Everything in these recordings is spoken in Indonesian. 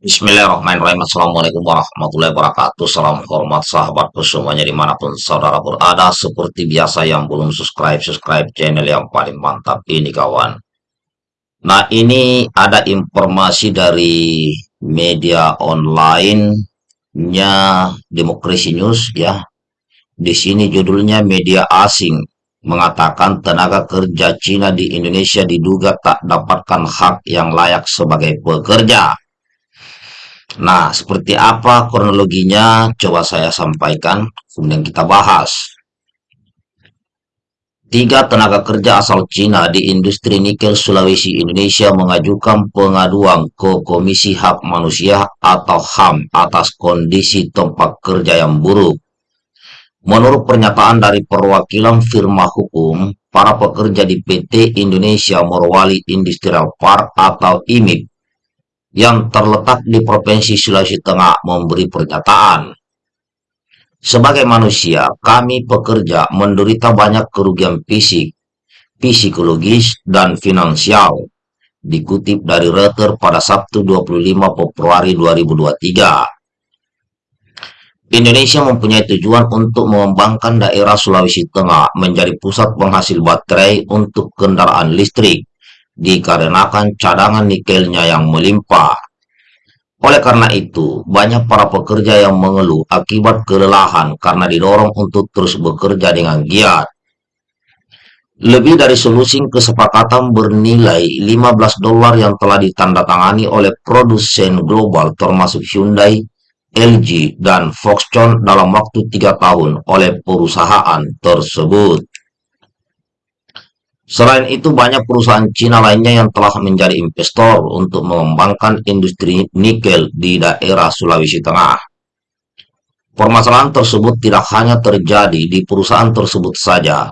Bismillahirrahmanirrahim. Assalamualaikum warahmatullahi wabarakatuh. Salam hormat sahabatku semuanya di mana pun saudara berada. Seperti biasa yang belum subscribe, subscribe channel yang paling mantap ini kawan. Nah ini ada informasi dari media online-nya Demokrasi News ya. Di sini judulnya media asing mengatakan tenaga kerja Cina di Indonesia diduga tak dapatkan hak yang layak sebagai pekerja. Nah, seperti apa kronologinya? Coba saya sampaikan, kemudian kita bahas. Tiga tenaga kerja asal Cina di industri nikel Sulawesi Indonesia mengajukan pengaduan ke Komisi Hak Manusia atau HAM atas kondisi tempat kerja yang buruk. Menurut pernyataan dari perwakilan firma hukum, para pekerja di PT Indonesia Morowali Industrial Park atau IMIP yang terletak di Provinsi Sulawesi Tengah memberi pernyataan. Sebagai manusia, kami pekerja menderita banyak kerugian fisik, psikologis, dan finansial. Dikutip dari Reuters pada Sabtu 25 Februari 2023. Indonesia mempunyai tujuan untuk mengembangkan daerah Sulawesi Tengah menjadi pusat penghasil baterai untuk kendaraan listrik dikarenakan cadangan nikelnya yang melimpah. Oleh karena itu, banyak para pekerja yang mengeluh akibat kelelahan karena didorong untuk terus bekerja dengan giat. Lebih dari solusi kesepakatan bernilai 15 dolar yang telah ditandatangani oleh produsen global termasuk Hyundai, LG, dan Foxconn dalam waktu tiga tahun oleh perusahaan tersebut. Selain itu, banyak perusahaan Cina lainnya yang telah menjadi investor untuk mengembangkan industri nikel di daerah Sulawesi Tengah. Permasalahan tersebut tidak hanya terjadi di perusahaan tersebut saja.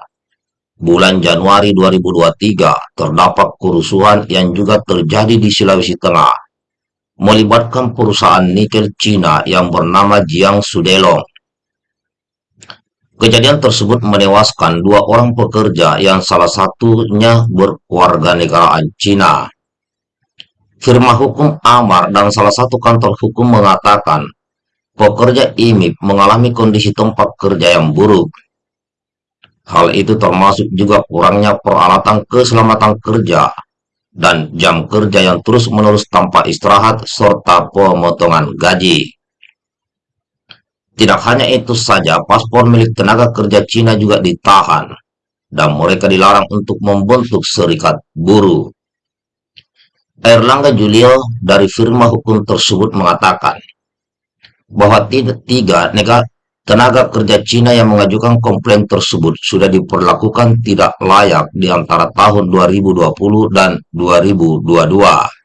Bulan Januari 2023, terdapat kerusuhan yang juga terjadi di Sulawesi Tengah, melibatkan perusahaan nikel Cina yang bernama Jiang Sudelong Kejadian tersebut menewaskan dua orang pekerja yang salah satunya berkeluarga negaraan Cina. Firma hukum Amar dan salah satu kantor hukum mengatakan pekerja IMIP mengalami kondisi tempat kerja yang buruk. Hal itu termasuk juga kurangnya peralatan keselamatan kerja dan jam kerja yang terus-menerus tanpa istirahat serta pemotongan gaji. Tidak hanya itu saja, paspor milik tenaga kerja Cina juga ditahan, dan mereka dilarang untuk membentuk serikat buruh. Erlangga Julio dari firma hukum tersebut mengatakan bahwa tiga negara tenaga kerja Cina yang mengajukan komplain tersebut sudah diperlakukan tidak layak di antara tahun 2020 dan 2022.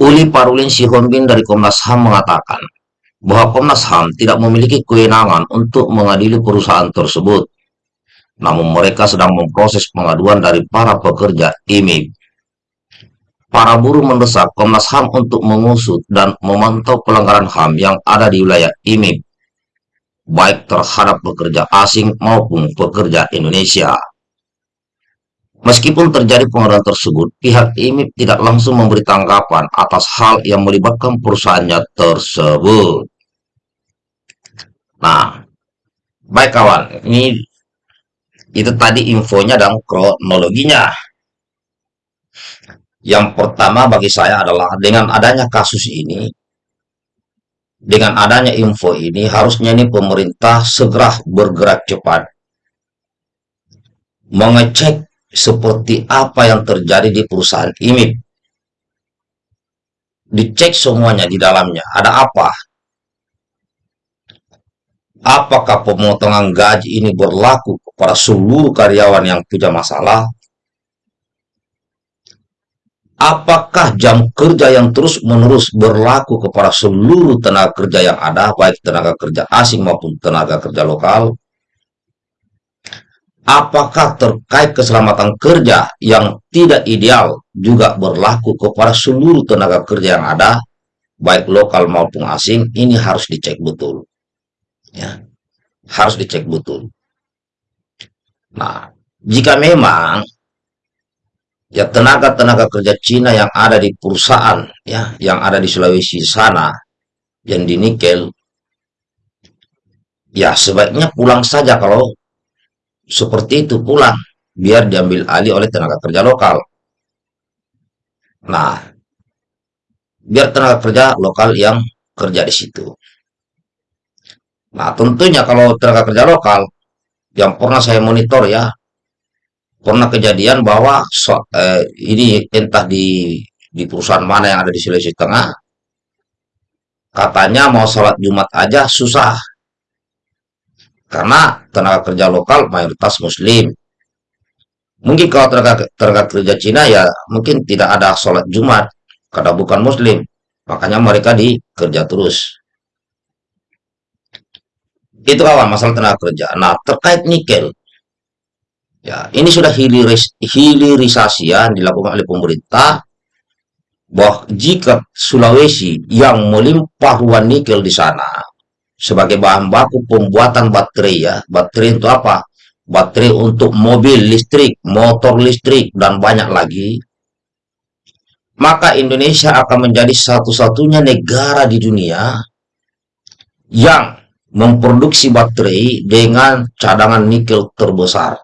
Uli Parulin Sihombing dari Komnas HAM mengatakan, bahwa Komnas HAM tidak memiliki kewenangan untuk mengadili perusahaan tersebut. Namun mereka sedang memproses pengaduan dari para pekerja IMIB. Para buruh mendesak Komnas HAM untuk mengusut dan memantau pelanggaran HAM yang ada di wilayah IMIB, baik terhadap pekerja asing maupun pekerja Indonesia. Meskipun terjadi pengaduan tersebut, pihak IMIB tidak langsung memberi tanggapan atas hal yang melibatkan perusahaannya tersebut. Nah, baik kawan, ini itu tadi infonya dan kronologinya. Yang pertama bagi saya adalah dengan adanya kasus ini, dengan adanya info ini, harusnya ini pemerintah segera bergerak cepat mengecek seperti apa yang terjadi di perusahaan ini. Dicek semuanya di dalamnya, ada apa? Apakah pemotongan gaji ini berlaku kepada seluruh karyawan yang punya masalah? Apakah jam kerja yang terus-menerus berlaku kepada seluruh tenaga kerja yang ada, baik tenaga kerja asing maupun tenaga kerja lokal? Apakah terkait keselamatan kerja yang tidak ideal juga berlaku kepada seluruh tenaga kerja yang ada, baik lokal maupun asing, ini harus dicek betul. Ya, harus dicek betul. Nah, jika memang ya tenaga-tenaga kerja Cina yang ada di perusahaan ya yang ada di Sulawesi sana yang di nikel ya sebaiknya pulang saja kalau seperti itu pulang biar diambil alih oleh tenaga kerja lokal. Nah biar tenaga kerja lokal yang kerja di situ. Nah tentunya kalau tenaga kerja lokal yang pernah saya monitor ya pernah kejadian bahwa so, eh, ini entah di di perusahaan mana yang ada di Sulawesi Tengah katanya mau sholat Jumat aja susah karena tenaga kerja lokal mayoritas muslim. Mungkin kalau tenaga, tenaga kerja Cina ya mungkin tidak ada sholat Jumat karena bukan muslim. Makanya mereka dikerja terus. Itu kawan masalah tenaga kerja. Nah terkait nikel. Ya, ini sudah hiliris, hilirisasi yang dilakukan oleh pemerintah bahwa jika Sulawesi yang melimpah ruang nikel di sana sebagai bahan baku pembuatan baterai ya, baterai itu apa? Baterai untuk mobil listrik, motor listrik, dan banyak lagi, maka Indonesia akan menjadi satu-satunya negara di dunia yang memproduksi baterai dengan cadangan nikel terbesar.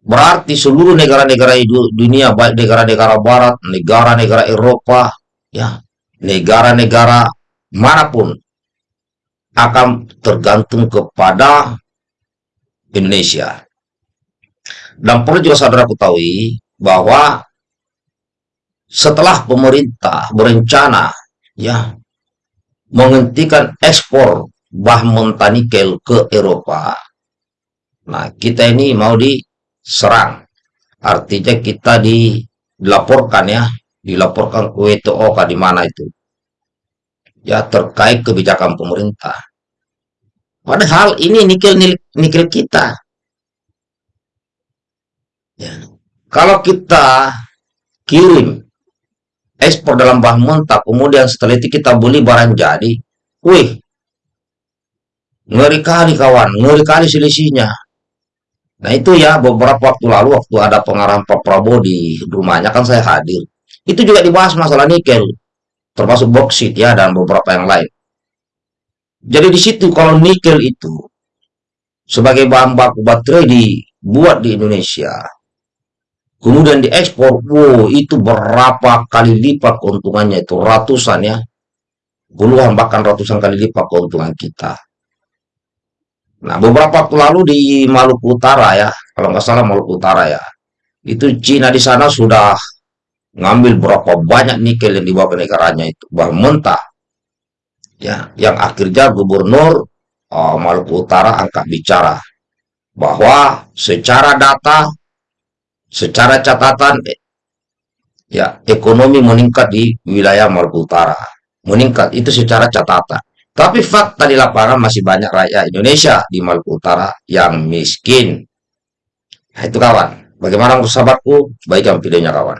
Berarti seluruh negara-negara dunia, baik negara-negara barat, negara-negara Eropa, ya, negara-negara mana pun akan tergantung kepada Indonesia. Dan perlu juga saudara ketahui bahwa setelah pemerintah berencana ya menghentikan ekspor bahan mentah nikel ke Eropa. Nah, kita ini mau di serang. Artinya kita dilaporkan ya, dilaporkan ke WTO di mana itu. Ya terkait kebijakan pemerintah. Padahal ini nikel nikel kita. Ya. Kalau kita kirim ekspor dalam bahan mentah, kemudian setelah itu kita beli barang jadi, wih, ngeri kali kawan, ngeri kali selisihnya. Nah itu ya beberapa waktu lalu waktu ada pengarahan Pak Prabowo di rumahnya kan saya hadir. Itu juga dibahas masalah nikel, termasuk boksit ya dan beberapa yang lain. Jadi di situ kalau nikel itu sebagai bahan baku baterai dibuat di Indonesia, kemudian diekspor, wow itu berapa kali lipat keuntungannya itu ratusan ya, puluhan bahkan ratusan kali lipat keuntungan kita. Nah, beberapa waktu lalu di Maluku Utara ya, kalau nggak salah Maluku Utara ya, itu Cina di sana sudah ngambil berapa banyak nikel yang dibawa ke negaranya itu, bahan mentah. Ya, yang akhirnya gubernur uh, Maluku Utara angkat bicara bahwa secara data, secara catatan, ya ekonomi meningkat di wilayah Maluku Utara, meningkat itu secara catatan. Tapi fakta di lapangan masih banyak rakyat Indonesia di Maluku Utara yang miskin. Nah, itu kawan. Bagaimana sahabatku? Baikkan videonya kawan.